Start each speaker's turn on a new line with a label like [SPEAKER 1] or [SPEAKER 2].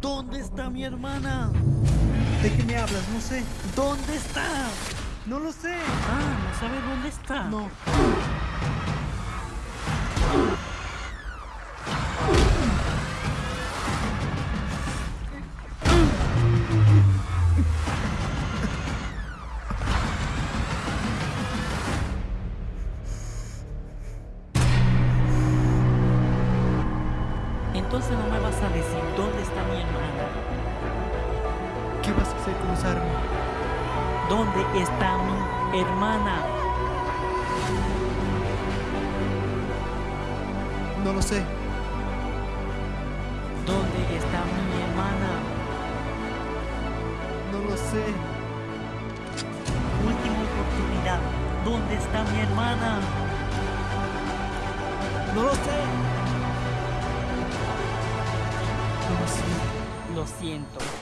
[SPEAKER 1] ¿Dónde está mi hermana?
[SPEAKER 2] ¿De qué me hablas? No sé.
[SPEAKER 1] ¿Dónde está?
[SPEAKER 2] No lo sé.
[SPEAKER 1] Ah, ¿no sabes dónde está?
[SPEAKER 2] No.
[SPEAKER 1] Entonces no me vas a decir dónde está.
[SPEAKER 2] ¿Qué vas a hacer con esa arma?
[SPEAKER 1] ¿Dónde está mi hermana?
[SPEAKER 2] No lo sé.
[SPEAKER 1] ¿Dónde está mi hermana?
[SPEAKER 2] No lo sé.
[SPEAKER 1] Última oportunidad. ¿Dónde está mi hermana?
[SPEAKER 2] No lo sé. No lo sé.
[SPEAKER 1] Lo siento.